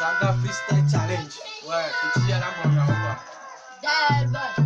Saga Freestyle Challenge. Ouais, petit à la bonne, Derbe.